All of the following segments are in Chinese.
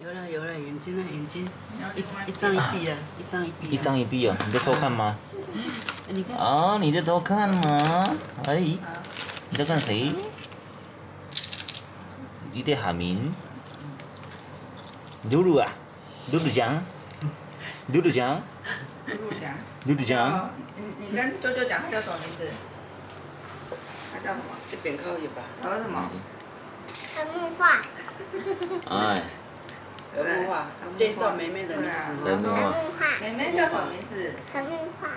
有了有了，眼睛呢？眼睛，一一张一闭啊，一张一闭。一张一闭啊，你在偷看吗？你看。哦，你在偷看吗？哎，你在看谁？你在喊名？露露啊，露露酱，露露讲，露露讲，露露讲。你你跟舅舅讲他叫什么名字？他叫什么？这边靠一吧。他叫什么？陈木化。哎。陈木画，介绍妹妹的名字。陈木画。梅梅叫什么名字？陈木画。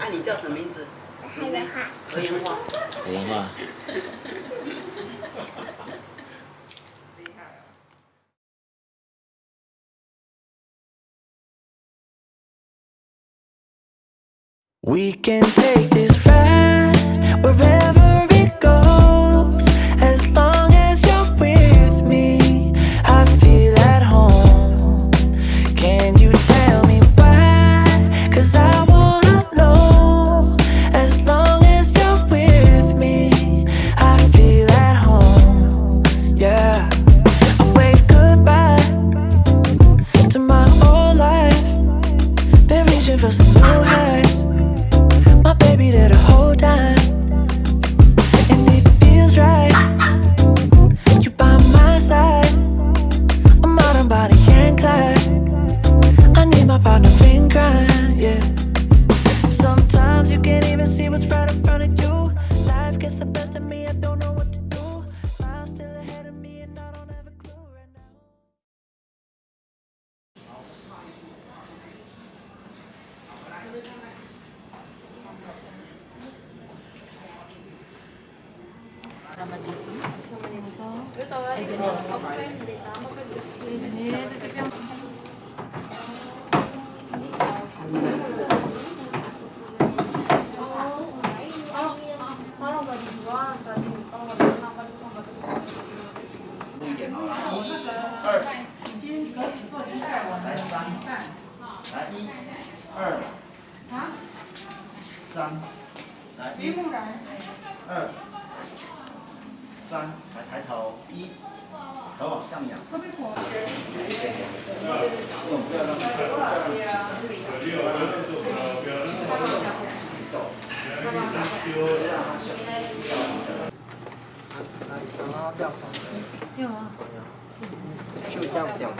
啊，你叫什么名字？何言化。何言化。何言化。We can take this ride 三，来一、二、三，来抬头，一，头往上仰。不用，不要让，不要让。有啊。就这样掉。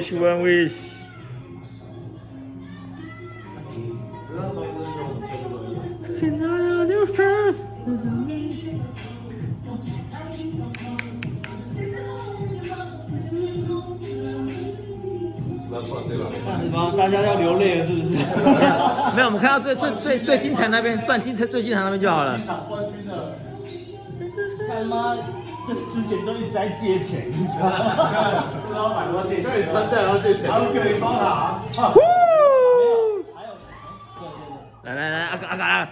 Wish, one wish。Scenario new first。这样子吗？大家要流泪了是不是？没有，我们看到最最最最精彩那边，赚金彩最精彩那边就好了。冠军之前都一直在借钱，你知道吗？知道买多借钱，对，穿戴然后借钱，还有给你刷卡。来来来，阿嘎阿嘎阿。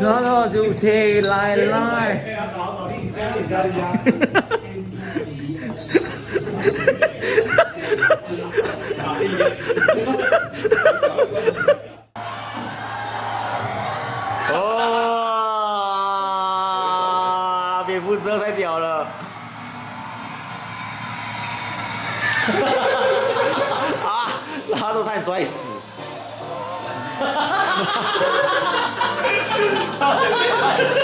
然后就起来来。不车太屌了。啊！他都差点摔死。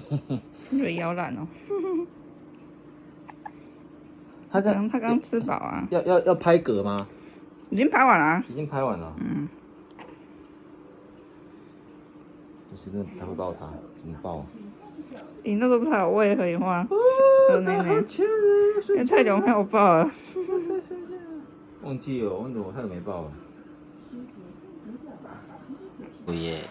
你以摇篮哦。他在刚他刚吃饱啊，要要要拍嗝吗？已经拍完了、啊。已经拍完了。嗯，就是真的不太会抱他，怎么抱？你那时候不是还有喂可以吗？喝奶奶，因为太久没有抱了。忘记了，忘记我太久没抱了。不耶。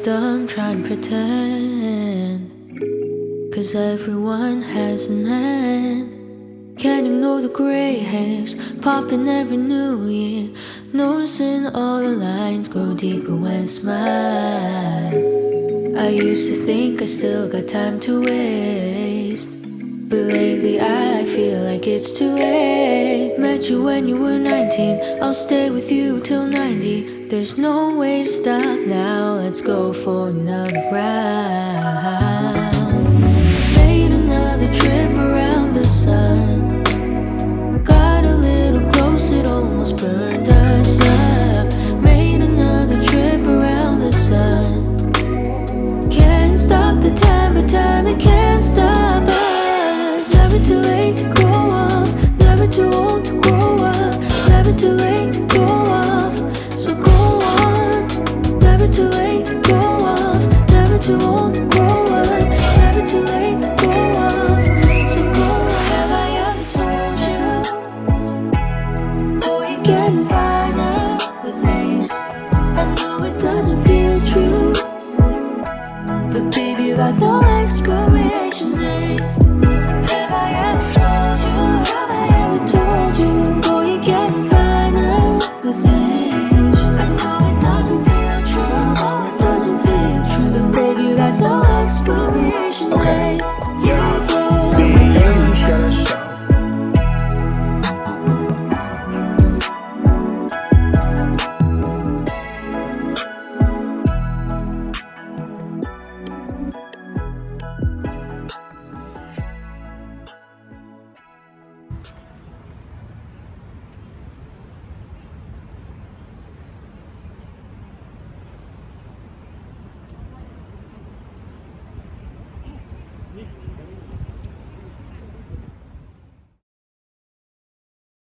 It's dumb trying to pretend. Cause everyone has an end. Can't ignore the gray hairs popping every new year. Noticing all the lines grow deeper when I smile. I used to think I still got time to waste. But lately I feel like it's too late. Met you when you were 19. I'll stay with you till 90. There's no way to stop now. Let's go for another round. Made another trip around the sun. Got a little close, it almost burned us too late to go off, never too old to grow up, never too late to go off. So go on. Have I ever told you? Oh, you're getting fine now with me. I know it doesn't feel true. But baby, you got no